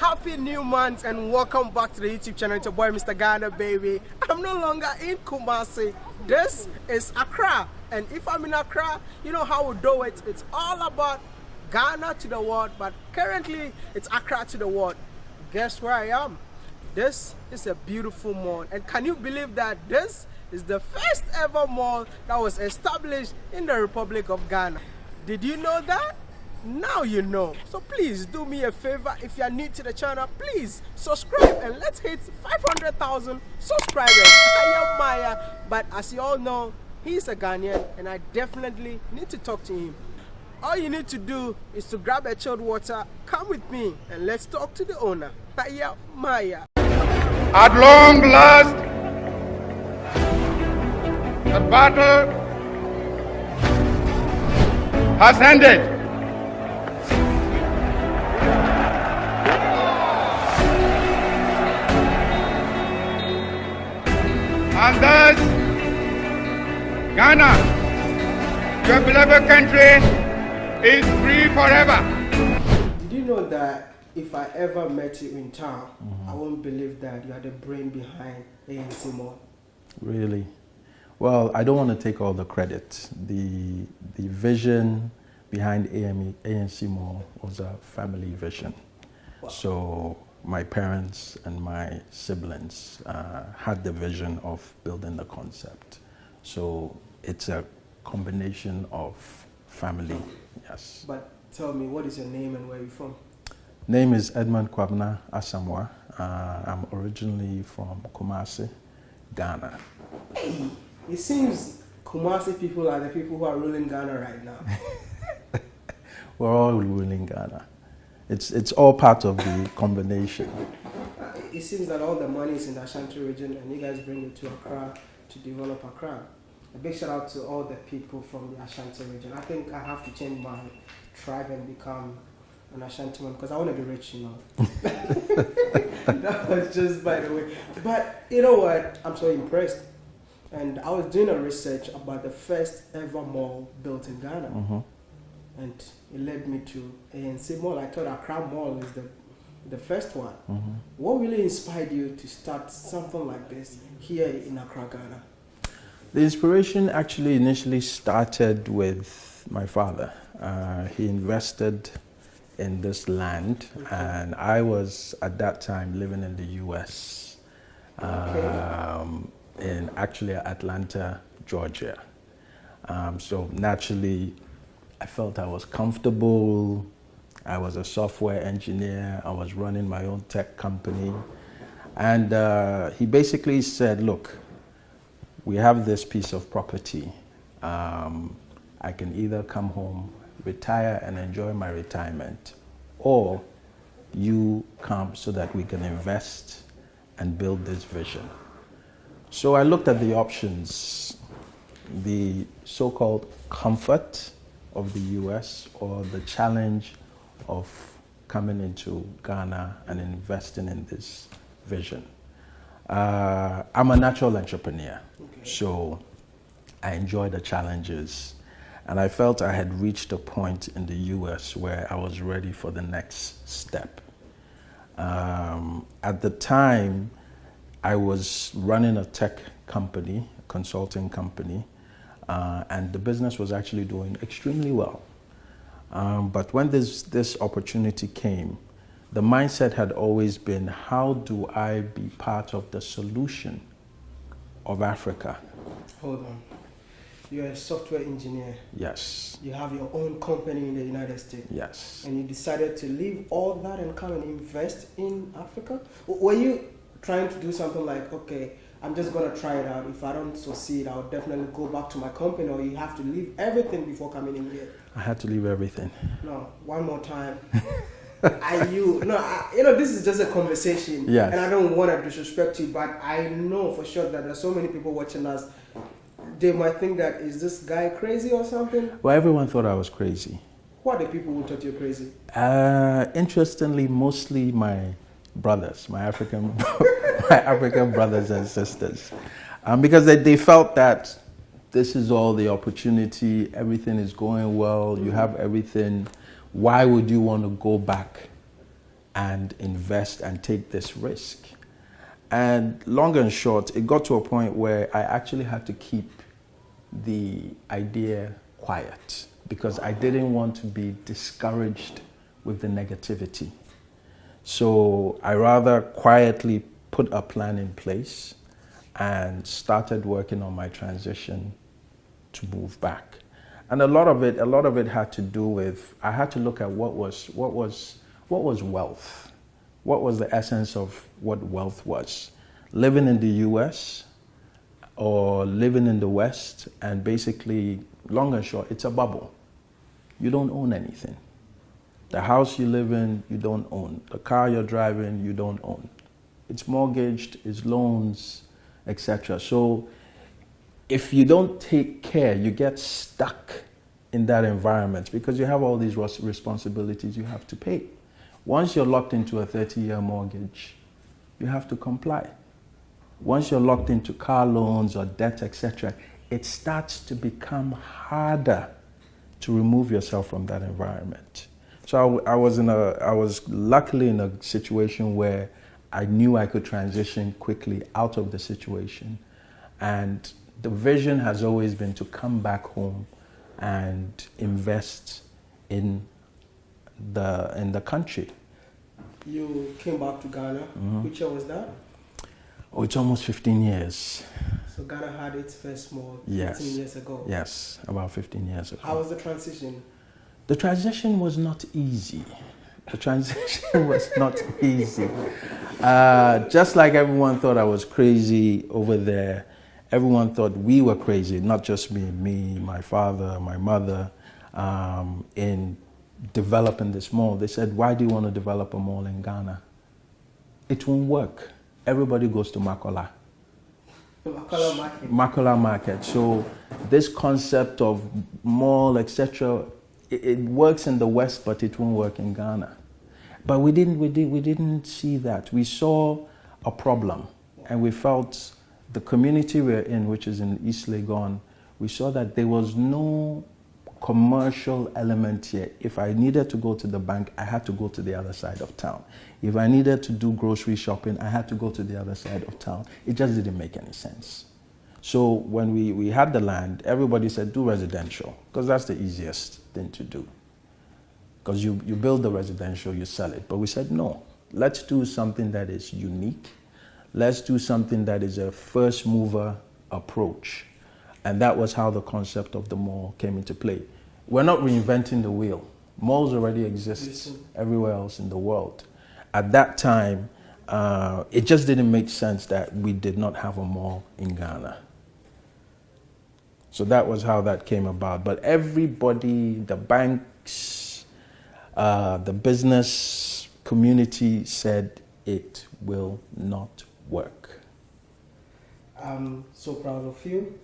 happy new month and welcome back to the YouTube channel. It's your boy Mr. Ghana baby. I'm no longer in Kumasi. This is Accra. And if I'm in Accra, you know how we do it. It's all about Ghana to the world, but currently it's Accra to the world. Guess where I am? This is a beautiful mall. And can you believe that this is the first ever mall that was established in the Republic of Ghana? Did you know that? Now you know. So please do me a favor. If you are new to the channel, please subscribe and let's hit 500,000 subscribers. I am Maya. But as you all know, he's a Ghanaian and I definitely need to talk to him. All you need to do is to grab a chilled water, come with me, and let's talk to the owner. Hiya Maya. At long last, the battle has ended. And thus, Ghana, your beloved country, is free forever. Did you know that if I ever met you in town, mm -hmm. I won't believe that you are the brain behind A&C Mall? Really? Well, I don't want to take all the credit. The, the vision behind AME, A&C Mall was a family vision. Wow. So my parents and my siblings uh, had the vision of building the concept. So it's a combination of family, yes. But tell me, what is your name and where are you from? Name is Edmund Kwabena Asamoah. Uh, I'm originally from Kumasi, Ghana. Hey, it seems Kumasi people are the people who are ruling Ghana right now. We're all ruling Ghana. It's, it's all part of the combination. It seems that all the money is in the Ashanti region and you guys bring it to Accra to develop Accra. A big shout out to all the people from the Ashanti region. I think I have to change my tribe and become an Ashanti man because I want to be rich, you know. that was just by the way. But you know what? I'm so impressed. And I was doing a research about the first ever mall built in Ghana. Mm -hmm and it led me to A&C Mall. I thought Accra Mall is the the first one. Mm -hmm. What really inspired you to start something like this here in Accra, Ghana? The inspiration actually initially started with my father. Uh, he invested in this land, okay. and I was at that time living in the U.S. Okay. Um, in actually Atlanta, Georgia. Um, so naturally, I felt I was comfortable. I was a software engineer. I was running my own tech company. And uh, he basically said, look, we have this piece of property. Um, I can either come home, retire and enjoy my retirement, or you come so that we can invest and build this vision. So I looked at the options, the so-called comfort of the US or the challenge of coming into Ghana and investing in this vision. Uh, I'm a natural entrepreneur, okay. so I enjoy the challenges. And I felt I had reached a point in the US where I was ready for the next step. Um, at the time, I was running a tech company, a consulting company, uh, and the business was actually doing extremely well. Um, but when this, this opportunity came, the mindset had always been, how do I be part of the solution of Africa? Hold on. You're a software engineer. Yes. You have your own company in the United States. Yes. And you decided to leave all that and come and invest in Africa? Were you trying to do something like, okay, I'm just gonna try it out. If I don't succeed, I'll definitely go back to my company. Or you have to leave everything before coming in here. I had to leave everything. No, one more time. Are you no? I, you know this is just a conversation. Yeah. And I don't want to disrespect you, but I know for sure that there's so many people watching us. They might think that is this guy crazy or something. Well, everyone thought I was crazy. What are the people who thought you're crazy? Uh, interestingly, mostly my brothers, my African, my African brothers and sisters, um, because they, they felt that this is all the opportunity, everything is going well, you have everything. Why would you want to go back and invest and take this risk. And long and short, it got to a point where I actually had to keep the idea quiet because I didn't want to be discouraged with the negativity. So I rather quietly put a plan in place and started working on my transition to move back. And a lot of it, a lot of it had to do with I had to look at what was what was what was wealth, what was the essence of what wealth was. Living in the U.S. or living in the West, and basically, long and short, it's a bubble. You don't own anything. The house you live in, you don't own. The car you're driving, you don't own. It's mortgaged, it's loans, etc. So if you don't take care, you get stuck in that environment because you have all these responsibilities you have to pay. Once you're locked into a 30 year mortgage, you have to comply. Once you're locked into car loans or debt, etc., it starts to become harder to remove yourself from that environment. So I, I, was in a, I was luckily in a situation where I knew I could transition quickly out of the situation. And the vision has always been to come back home and invest in the, in the country. You came back to Ghana. Mm -hmm. Which year was that? Oh, it's almost 15 years. So Ghana had its first mall 15 yes. years ago. Yes, about 15 years ago. How was the transition? The transition was not easy. The transition was not easy. Uh, just like everyone thought I was crazy over there, everyone thought we were crazy, not just me, me, my father, my mother, um, in developing this mall. They said, why do you want to develop a mall in Ghana? It won't work. Everybody goes to Makola. Makola Market. Makola Market. So this concept of mall, etc., it, works in the West, but it won't work in Ghana. But we didn't, we, did, we didn't see that. We saw a problem and we felt the community we're in, which is in East Legon, we saw that there was no commercial element here. If I needed to go to the bank, I had to go to the other side of town. If I needed to do grocery shopping, I had to go to the other side of town. It just didn't make any sense. So when we, we had the land, everybody said do residential because that's the easiest thing to do. Because you, you build the residential, you sell it. But we said no, let's do something that is unique. Let's do something that is a first mover approach. And that was how the concept of the mall came into play. We're not reinventing the wheel. Malls already exist everywhere else in the world. At that time, uh, it just didn't make sense that we did not have a mall in Ghana. So that was how that came about. But everybody, the banks, uh, the business community said it will not work. I'm so proud of you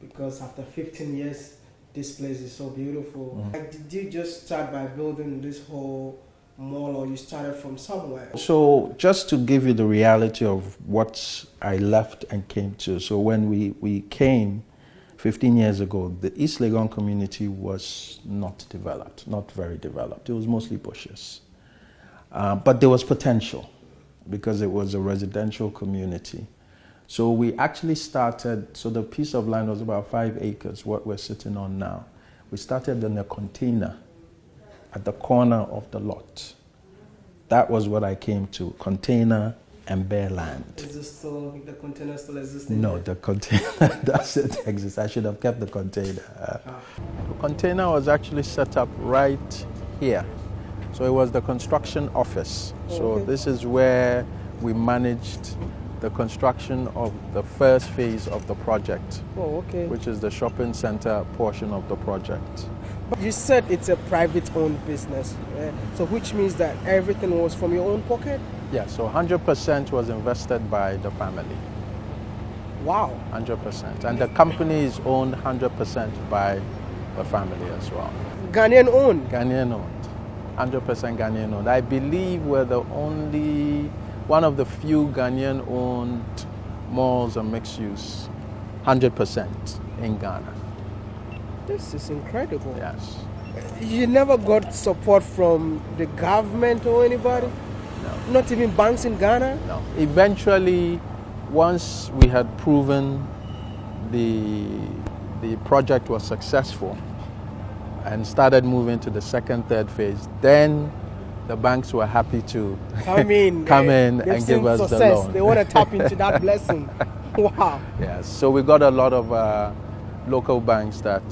because after 15 years, this place is so beautiful. Mm. Like, did you just start by building this whole mall or you started from somewhere? So just to give you the reality of what I left and came to. So when we, we came, 15 years ago, the East Legon community was not developed, not very developed. It was mostly bushes. Uh, but there was potential because it was a residential community. So we actually started, so the piece of land was about five acres, what we're sitting on now. We started in a container at the corner of the lot. That was what I came to, container and bare land. Is this still, the container still existing? No, the container doesn't exist. I should have kept the container. Ah. The container was actually set up right here. So it was the construction office. So this is where we managed the construction of the first phase of the project, oh, okay. which is the shopping center portion of the project. You said it's a private owned business, so which means that everything was from your own pocket? Yeah, so 100% was invested by the family. Wow. 100%. And the company is owned 100% by the family as well. Ghanaian owned? Ghanaian owned. 100% Ghanaian owned. I believe we're the only, one of the few Ghanaian owned malls and mixed use, 100% in Ghana. This is incredible. Yes. You never got support from the government or anybody? Not even banks in Ghana? No. Eventually, once we had proven the, the project was successful and started moving to the second, third phase, then the banks were happy to come in, come they, in and give us success. the loan. They want to tap into that blessing. Wow. Yes. So we got a lot of uh, local banks that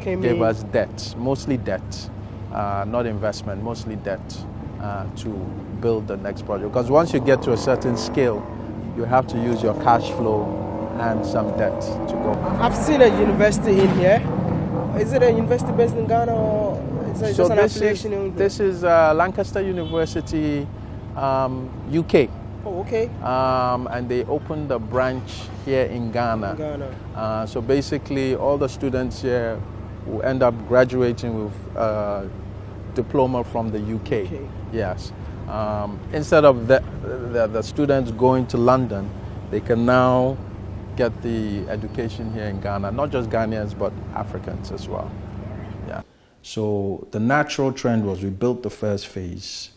Came gave in. us debt, mostly debt, uh, not investment, mostly debt uh, to build the next project. Because once you get to a certain scale, you have to use your cash flow and some debt to go. I've seen a university in here. Is it a university based in Ghana or is it so just an this is, affiliation in this is uh, Lancaster University, um, UK. Oh, okay. Um, and they opened a branch here in Ghana. In Ghana. Uh, so basically, all the students here will end up graduating with a diploma from the UK. Okay. Yes. Um, instead of the, the, the students going to London, they can now get the education here in Ghana, not just Ghanaians, but Africans as well. Yeah. So the natural trend was we built the first phase.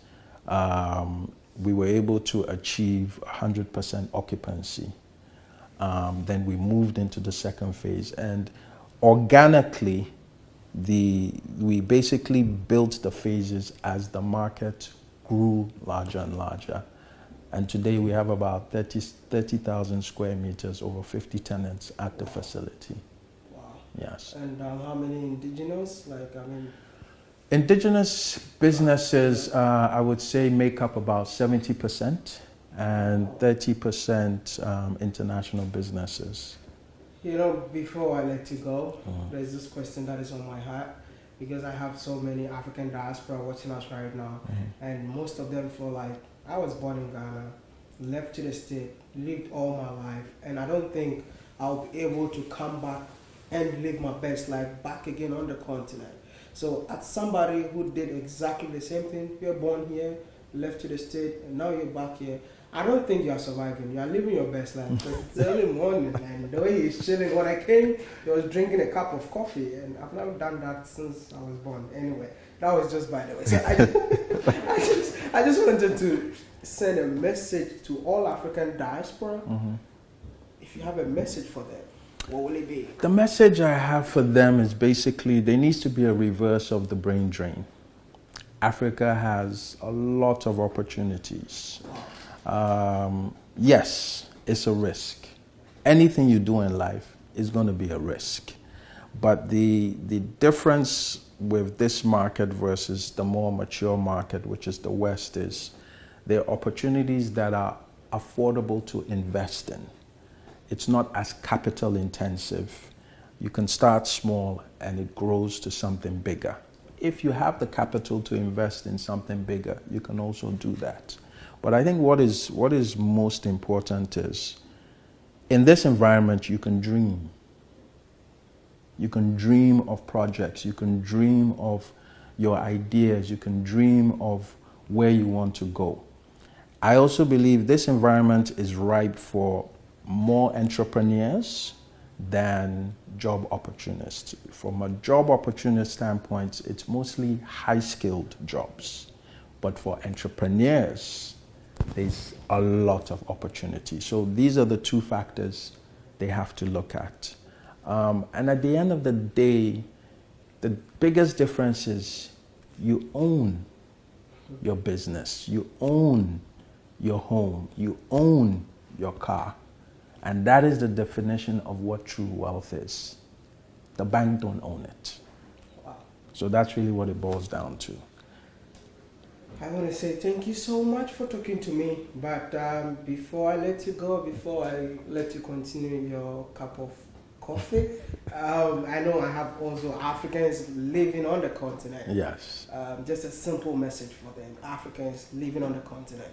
Um, we were able to achieve 100% occupancy. Um, then we moved into the second phase, and organically, the we basically built the phases as the market grew larger and larger. And today we have about 30 30,000 square meters, over 50 tenants at the facility. Wow. Yes. And um, how many indigenous? Like, I mean, Indigenous businesses, uh, I would say, make up about 70%, and 30% um, international businesses. You know, before I let you go, Mhm. there's this question that is on my heart because I have so many African diaspora watching us right now, and most of them feel like I was born in Ghana, left to the state, lived all my life, and I don't think I'll be able to come back and live my best life back again on the continent. So, as somebody who did exactly the same thing, you're born here, left to the state, and now you're back here. I don't think you are surviving. You are living your best life because it's early morning and the way he's chilling. When I came, he was drinking a cup of coffee, and I've never done that since I was born. Anyway, that was just by the way. So I just, I just, I just wanted to send a message to all African diaspora. Mm-hmm. If you have a message for them, what will it be? The message I have for them is basically there needs to be a reverse of the brain drain. Africa has a lot of opportunities. Um, yes, it's a risk. Anything you do in life is going to be a risk. But the, the difference with this market versus the more mature market, which is the West, is there are opportunities that are affordable to invest in. It's not as capital intensive. You can start small and it grows to something bigger. If you have the capital to invest in something bigger, you can also do that. But I think what is, what is most important is in this environment, you can dream. You can dream of projects, you can dream of your ideas, you can dream of where you want to go. I also believe this environment is ripe for more entrepreneurs than job opportunists. From a job opportunist standpoint, it's mostly high skilled jobs. But for entrepreneurs, there's a lot of opportunity. So these are the two factors they have to look at. Um, and at the end of the day, the biggest difference is you own your business, you own your home, you own your car. And that is the definition of what true wealth is. The bank don't own it. Wow. So that's really what it boils down to. I want to say thank you so much for talking to me. But um, before I let you go, before I let you continue your cup of coffee, um, I know I have also Africans living on the continent. Yes. Um, just a simple message for them Africans living on the continent.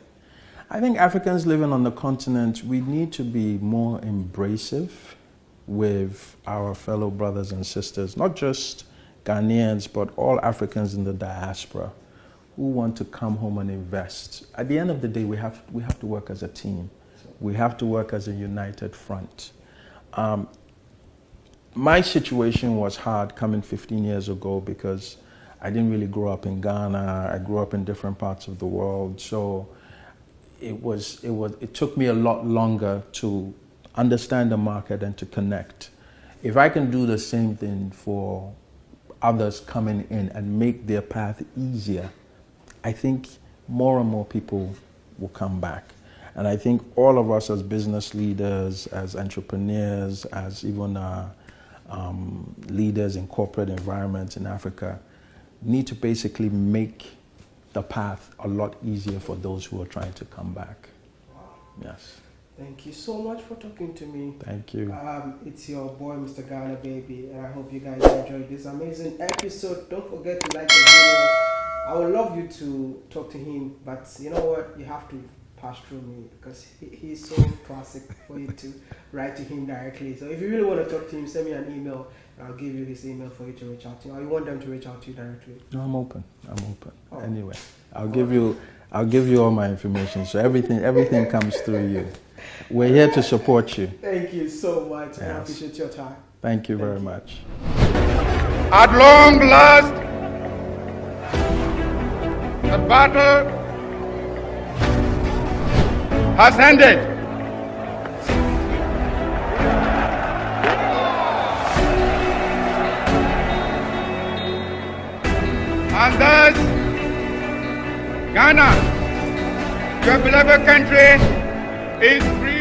I think Africans living on the continent, we need to be more embracive with our fellow brothers and sisters, not just Ghanaians, but all Africans in the diaspora who want to come home and invest. At the end of the day, we have, we have to work as a team. We have to work as a united front. Um, my situation was hard coming 15 years ago because I didn't really grow up in Ghana. I grew up in different parts of the world. So it was it was it took me a lot longer to understand the market and to connect. If I can do the same thing for others coming in and make their path easier, I think more and more people will come back. And I think all of us as business leaders, as entrepreneurs, as even uh, um, leaders in corporate environments in Africa, need to basically make the path a lot easier for those who are trying to come back. Yes. Thank you so much for talking to me. Thank you. Um, it's your boy, Mr. Ghana Baby, and I hope you guys enjoyed this amazing episode. Don't forget to like the video. I would love you to talk to him, but you know what? You have to pass through me because he, he's so classic for you to write to him directly. So if you really want to talk to him, send me an email and I'll give you his email for you to reach out to. Or you want them to reach out to you directly? No, I'm open. I'm open. Oh. Anyway, I'll give you I'll give you all my information. So everything everything comes through you. We're here to support you. Thank you so much. and I appreciate your time. Thank you very much. At long last, the battle has ended. And thus, Ghana, your beloved country, is free.